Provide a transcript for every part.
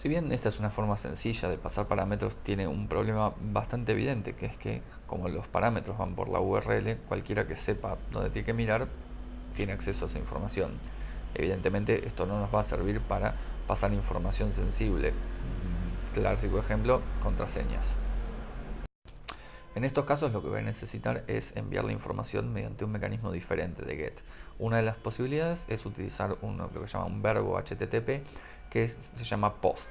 Si bien esta es una forma sencilla de pasar parámetros, tiene un problema bastante evidente, que es que como los parámetros van por la URL, cualquiera que sepa dónde tiene que mirar tiene acceso a esa información. Evidentemente esto no nos va a servir para pasar información sensible. Clásico ejemplo, contraseñas. En estos casos lo que voy a necesitar es enviar la información mediante un mecanismo diferente de GET. Una de las posibilidades es utilizar lo que se llama un verbo HTTP que se llama POST.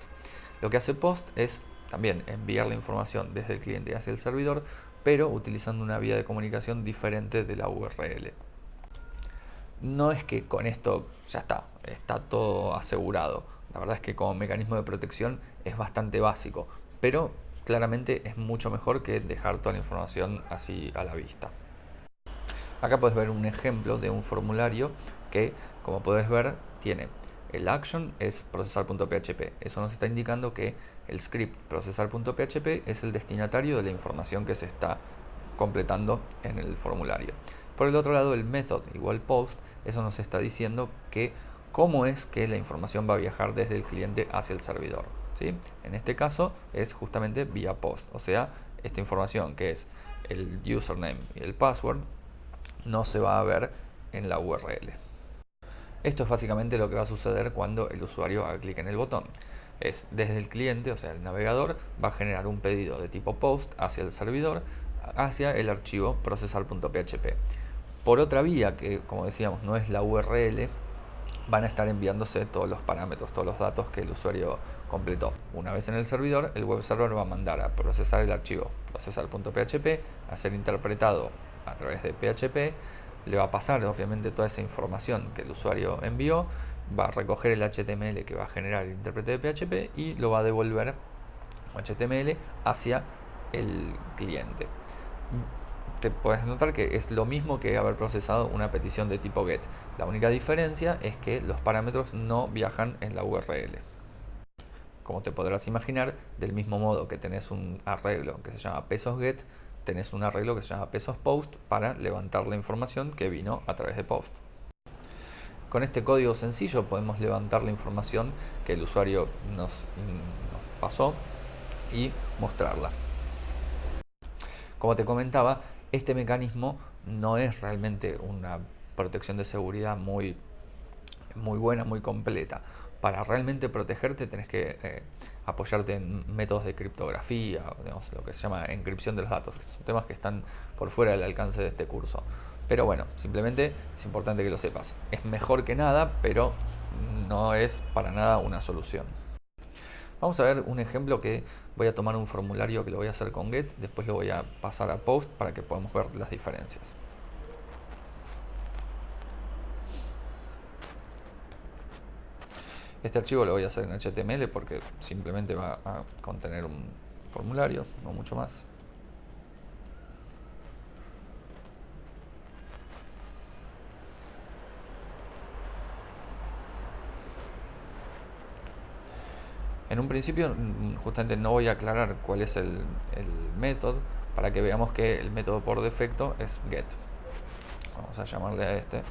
Lo que hace POST es también enviar la información desde el cliente hacia el servidor, pero utilizando una vía de comunicación diferente de la URL. No es que con esto ya está, está todo asegurado. La verdad es que como mecanismo de protección es bastante básico, pero claramente es mucho mejor que dejar toda la información así a la vista. Acá puedes ver un ejemplo de un formulario que, como puedes ver, tiene el action es procesar.php. Eso nos está indicando que el script procesar.php es el destinatario de la información que se está completando en el formulario. Por el otro lado, el method igual post, eso nos está diciendo que cómo es que la información va a viajar desde el cliente hacia el servidor. En este caso es justamente vía post, o sea, esta información que es el username y el password no se va a ver en la URL. Esto es básicamente lo que va a suceder cuando el usuario haga clic en el botón. Es desde el cliente, o sea el navegador, va a generar un pedido de tipo post hacia el servidor, hacia el archivo procesar.php. Por otra vía, que como decíamos no es la URL, van a estar enviándose todos los parámetros, todos los datos que el usuario completó. Una vez en el servidor, el web server va a mandar a procesar el archivo procesar.php, a ser interpretado a través de PHP, le va a pasar obviamente toda esa información que el usuario envió, va a recoger el HTML que va a generar el intérprete de PHP y lo va a devolver HTML hacia el cliente. Te puedes notar que es lo mismo que haber procesado una petición de tipo GET. La única diferencia es que los parámetros no viajan en la URL como te podrás imaginar, del mismo modo que tenés un arreglo que se llama pesos get, tenés un arreglo que se llama pesos post para levantar la información que vino a través de post. Con este código sencillo podemos levantar la información que el usuario nos, nos pasó y mostrarla. Como te comentaba, este mecanismo no es realmente una protección de seguridad muy, muy buena, muy completa para realmente protegerte tenés que eh, apoyarte en métodos de criptografía, lo que se llama encripción de los datos, son temas que están por fuera del alcance de este curso. Pero bueno, simplemente es importante que lo sepas. Es mejor que nada, pero no es para nada una solución. Vamos a ver un ejemplo que voy a tomar un formulario que lo voy a hacer con get, después lo voy a pasar a post para que podamos ver las diferencias. Este archivo lo voy a hacer en HTML porque simplemente va a contener un formulario, no mucho más. En un principio mm, justamente no voy a aclarar cuál es el, método para que veamos que el método por defecto es get. Vamos a llamarle a este,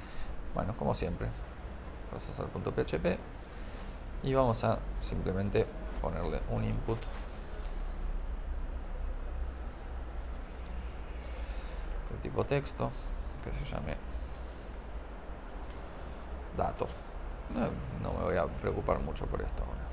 bueno, como siempre, procesar.php y vamos a simplemente ponerle un input. De tipo texto que se llame dato. No, me voy a preocupar mucho por esto ahora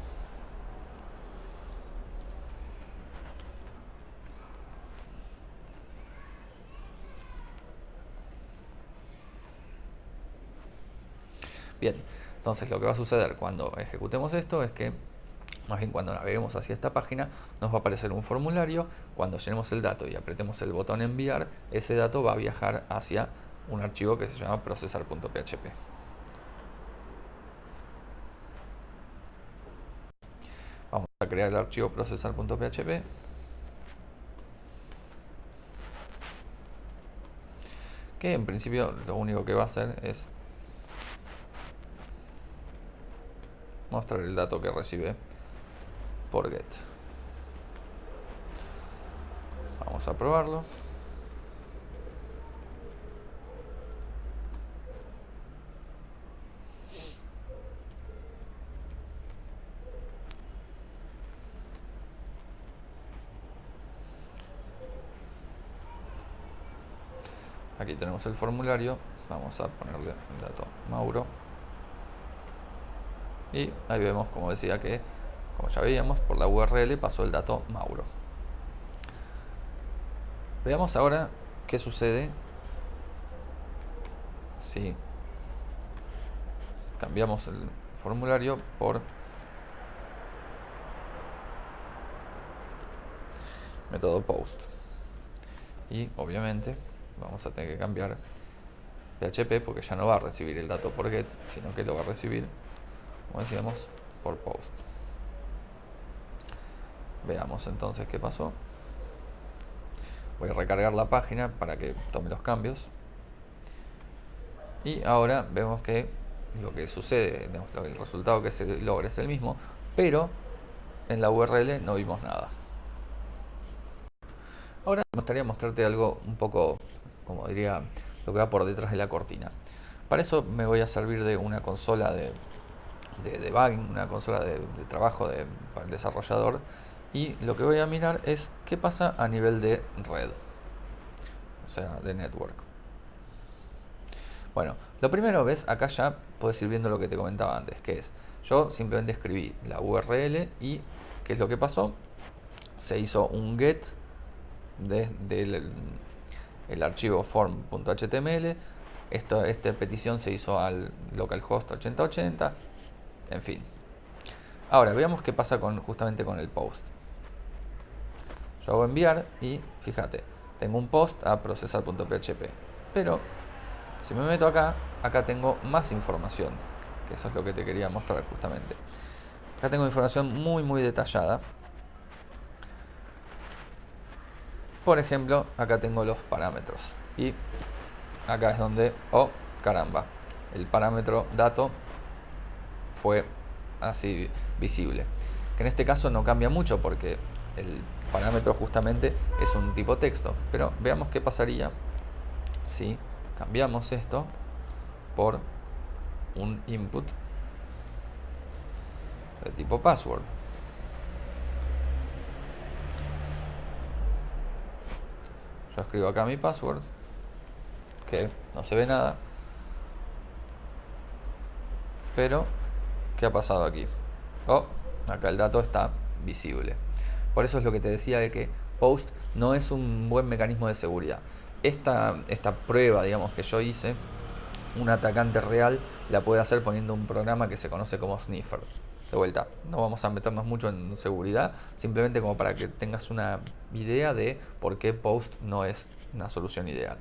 Bien, entonces lo que va a suceder cuando ejecutemos esto es que, más bien cuando naveguemos hacia esta página, nos va a aparecer un formulario, cuando llenemos el dato y apretemos el botón enviar, ese dato va a viajar hacia un archivo que se llama procesar.php. Vamos a crear el archivo procesar.php. Que en principio lo único que va a hacer es mostrar el dato que recibe por get. Vamos a probarlo. Aquí tenemos el formulario, vamos a ponerle el dato Mauro. Y ahí vemos, como decía, que, como ya veíamos, por la URL pasó el dato Mauro. Veamos ahora qué sucede. Si cambiamos el formulario por método post. Y obviamente vamos a tener que cambiar PHP porque ya no va a recibir el dato por get sino que lo va a recibir como decíamos por post veamos entonces qué pasó voy a recargar la página para que tome los cambios y ahora vemos que lo que sucede, el resultado que se logra es el mismo, pero en la URL no vimos nada. Ahora me gustaría mostrarte algo un poco, como diría, lo que va por detrás de la cortina. Para eso me voy a servir de una consola de, de debugging, una consola de, trabajo de, para el desarrollador y lo que voy a mirar es qué pasa a nivel de red, o sea, de network. Bueno, lo primero, ves, acá ya puedes ir viendo lo que te comentaba antes, que es, yo simplemente escribí la URL y, ¿qué es lo que pasó? Se hizo un get del el archivo form.html, esta petición se hizo al localhost 8080, en fin. Ahora, veamos qué pasa con, justamente con el post. Yo hago enviar y, fíjate, tengo un post a procesar.php, pero si me meto acá, acá tengo más información, que eso es lo que te quería mostrar justamente. Acá tengo información muy muy detallada. Por ejemplo, acá tengo los parámetros. Y acá es donde, oh caramba, el parámetro dato fue así visible. Que en este caso no cambia mucho porque el parámetro justamente es un tipo texto. Pero veamos qué pasaría si cambiamos esto por un input de tipo password. Yo escribo acá mi password, que no se ve nada. Pero, ¿qué ha pasado aquí? Oh, acá el dato está visible. Por eso es lo que te decía de que Post no es un buen mecanismo de seguridad esta, esta prueba, digamos, que yo hice, un atacante real la puede hacer poniendo un programa que se conoce como Sniffer. De vuelta, no vamos a meternos mucho en seguridad, simplemente como para que tengas una idea de por qué Post no es una solución ideal.